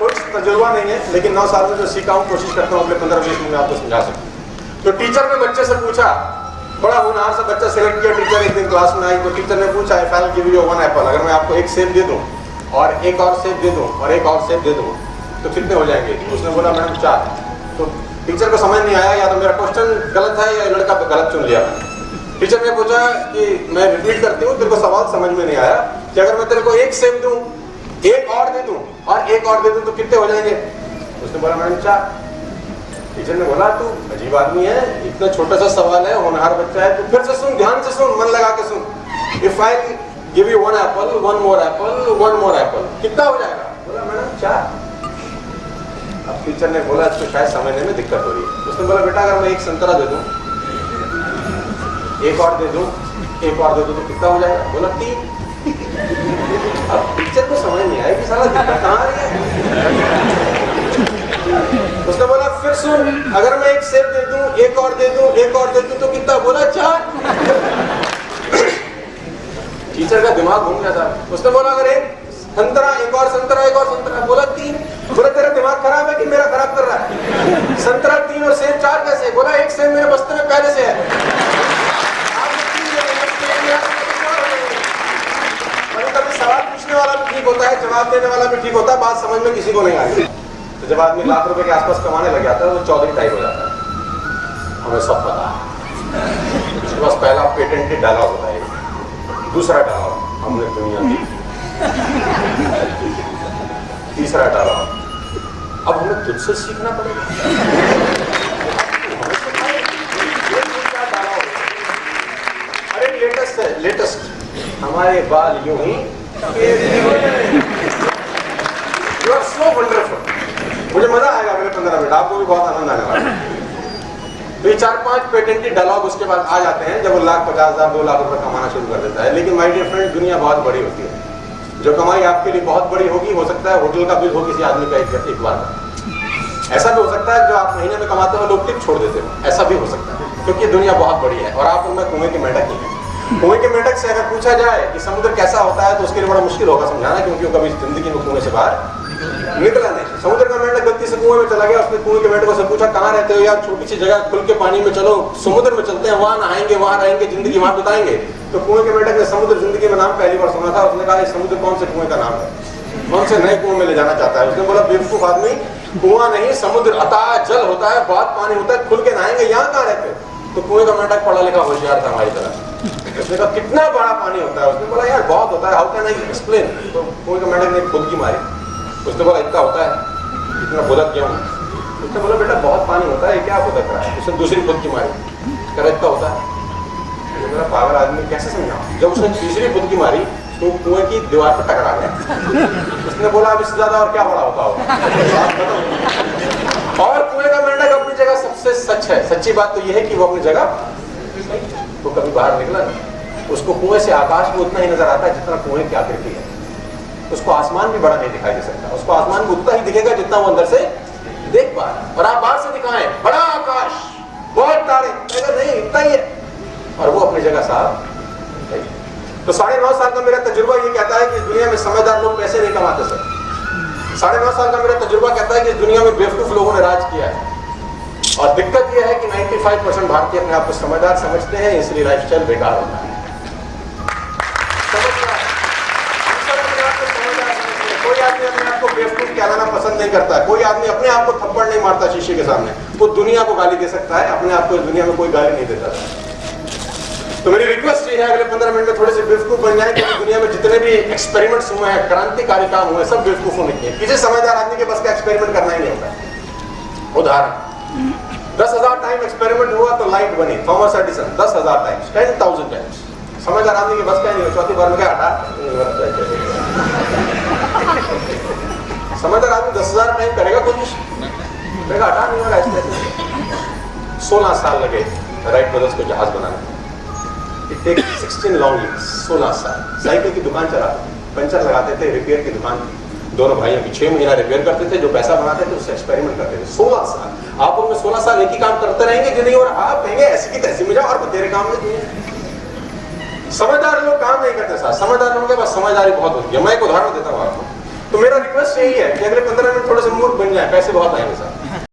कुछ तजुर्बा नहीं है, लेकिन नौ साल में जो सीखा हूँ कोशिश करता हूँ अगले पंद्रह बीस मिनट में आपको समझा सकूँ। तो टीचर ने बच्चे से पूछा, बड़ा होनहार सा बच्चा सेलेक्ट किया टीचर एक दिन क्लास में आई तो टीचर ने पूछा आई फ़ाइल गिव यू वन एप्पल अगर मैं आपको एक सेब दे दूँ, और एक और सेब दे दूँ, और एक और सेब दे दूँ तो कितने हो जाएँगे? उसने बोला, मैडम, चार. तो टीचर को समझ नहीं आया, या तो मेरा क्वेश्चन गलत है, या लड़का गलत चुन लिया। टीचर ने पूछा कि मैं रिपीट करती हूँ, तेरे को सवाल समझ में नहीं आया कि अगर मैं तेरे को एक सेब दूँ, एक और दे दूँ और एक और दे दूँ तो कितने हो जाएँगे? उसने बोला, मैडम चार। टीचर ने बोला, तू अजीब आदमी है, इतना छोटा सा सवाल है, होनहार बच्चा है तो फिर से सुन, ध्यान से सुन, मन लगा के सुन। If I give you one apple one more apple one more apple कितना हो जाएगा? बोला, मैडम चार। अब टीचर ने बोला इसको शायद समझने में दिक्कत हो रही है। उसने बोला, बेटा, अगर मैं एक संतरा दे दूँ, एक और दे दूँ, एक और दे दूँ तो कितना हो जाएगा? बोला, तीन। साला दिक्कत रही है। उसने बोला, फिर सुन, अगर मैं एक सेब दे दूँ, एक और दे दूँ, एक और दे दूँ तो कितना बोला, चार? टीचर का दिमाग घूम गया था। उसने बोला, अगर एक संतरा, एक और संतरा, एक और संतरा बोला तीन बोला तेरा दिमाग खराब है कि मेरा खराब कर रहा है संतरा तीन और सेब चार कैसे बोला एक सेब मेरे बस्ते में पहले से है कभी सवाल पूछने वाला भी ठीक होता है, जवाब देने वाला भी ठीक होता है, बात समझ में किसी को नहीं आती। तो जब आदमी लाख रुपए के आसपास कमाने लग जाता है तो चौधरी टाइप हो जाता है। हमें सब पता है। उसके पास पहला पेटेंटेड डायलॉग होता है दूसरा डायलॉग हमने दुनिया की। तीसरा डायलॉग अब हमें तुझसे सीखना पड़ेगा। लेटेस्ट है। लेटेस्ट हमारे बाल यूँ ही मुझे मज़ा आएगा अगले पंद्रह मिनट। आपको भी बहुत आनंद आने वाला है। तो ये चार पाँच पेटेंटेड डायलॉग उसके बाद आ जाते हैं जब वो लाख पचास हज़ार दो लाख रुपए कमाना शुरू कर देता है। लेकिन माय डियर फ्रेंड दुनिया बहुत बड़ी होती है। जो कमाई आपके लिए बहुत बड़ी होगी हो सकता है होटल का बिल हो किसी आदमी का एक, बार का। ऐसा भी हो सकता है जो आप महीने में कमाते हो लोग टिप छोड़ देते हो। ऐसा भी हो सकता है क्योंकि दुनिया बहुत बड़ी है और आप उनमें कुएँ के मेंढक ही हैं। कुएँ के मेंढक से अगर पूछा जाए कि समुद्र कैसा होता है तो उसके लिए बड़ा मुश्किल होगा समझाना, क्योंकि वो कभी ज़िंदगी में कुएँ से बाहर निकला नहीं। समुद्र का मेंढक गलती से कुएँ में चला गया, उसने कुएँ के मेंढकों से पूछा, कहाँ रहते हो? यार छोटी सी जगह खुल के पानी में चलो, समुद्र में चलते हैं, वहाँ नहाएँगे, वहाँ रहेंगे, ज़िंदगी वहाँ बिताएँगे। तो कुएँ के मेंढक ने समुद्र ज़िंदगी में नाम पहली बार सुना था, उसने कहा समुद्र कौन से कुएँ का नाम है? कौन से नए कुएँ में ले जाना चाहता है? उसने बोला, बेवकूफ़ आदमी, कुआँ नहीं, समुद्र अता जल होता है बहुत पानी होता है, खुल के नहाएँगे, यहाँ कहाँ रहते तो कुएँ का मेंढक पढ़ा लिखा होशियार था हमारी तरह। उसने कहा, कितना बड़ा पानी होता है? उसने बोला, यार, बहुत होता है। हाउ कैन आई एक्सप्लेन तो कुएँ का मेंढक ने खुद की मारी। उसने बोला, इतना होता है। इतना बोला क्यों? उसने बोला, बेटा, बहुत पानी होता है। क्या रहा है? उसने दूसरी खुद की मारी। कह इतना होता है। मेरा आदमी, कैसे समझा? जब उसने तीसरी खुद की मारी तो कुएँ की दीवार पर टकरा गया। उसने बोला, अब इससे ज़्यादा और क्या बड़ा होता होगा? और कुएँ का मेंढक अपनी जगह सबसे सच है। सच्ची बात तो यह है कि वो अपनी जगह तो कभी बाहर निकला नहीं। उसको कुएँ से आकाश में उतना ही नज़र आता है जितना कुएँ की आकृति है। उसको आसमान भी बड़ा नहीं दिखाई दे सकता। उसको आसमान भी उतना ही दिखेगा जितना वो अंदर से देख पा रहा है। और आप बाहर से दिखाएँ, बड़ा आकाश, बहुत तारे, अगर नहीं, इतना ही है। और वो अपनी जगह साहब तो साढ़े नौ साल का मेरा तजुर्बा ये कहता है कि दुनिया में समझदार लोग पैसे नहीं कमाते, सर। साढ़े नौ साल का मेरा तजुर्बा कहता है कि दुनिया में बेवकूफ़ लोगों ने राज किया है। और दिक्कत यह है कि 95 परसेंट भारतीय अपने आप को समझदार समझते हैं, इसलिए लाइफ स्टाइल बेकार होता है। कोई आदमी अपने आप को बेवकूफ़ कहलाना पसंद नहीं करता। कोई आदमी अपने आप को थप्पड़ नहीं मारता शीशे के सामने। वो दुनिया को गाली दे सकता है, अपने आप को दुनिया में कोई गाली नहीं देता। तो मेरी रिक्वेस्ट ये है, अगले पंद्रह मिनट में थोड़े से बेवकूफ़ बन जाए, क्योंकि दुनिया में जितने भी एक्सपेरिमेंट्स हुए हैं, क्रांतिकारी काम हुए सब बेवकूफों ने किए किसी समझदार आदमी के बस का एक्सपेरिमेंट करना ही नहीं होता। उदाहरण। दस हज़ार टाइम एक्सपेरिमेंट हुआ तो लाइट बनी। थॉमस एडिसन दस हज़ार टाइम्स टेन थाउज़ेंड टाइम्स समझदार आदमी के बस का नहीं चौथी बार में क्या हटा? सोलह साल लगे राइट ब्रदर्स को जहाज़ बनाने इट टेक 16 लॉन्ग ईयर्स 16 साल। साइकिल की दुकान पंचर लगाते थे रिपेयर की दुकान दोनों छह महीना रिपेयर करते थे, जो पैसा बनाते थे, उससे एक्सपेरिमेंट करते थे। 16 साल। आप उनमें 16 साल एक ही काम करते रहेंगे नहीं आप कहेंगे, ऐसी की तैसी में और तेरे काम में समझदार लोग काम नहीं करते समझदार लोगों के पास समझदारी बहुत होती है। मैं एक उदाहरण देता हूँ आपको। तो मेरा रिक्वेस्ट यही है कि अगले पंद्रह मिनट थोड़े से मूर्ख बन जाए, पैसे बहुत आएँगे सर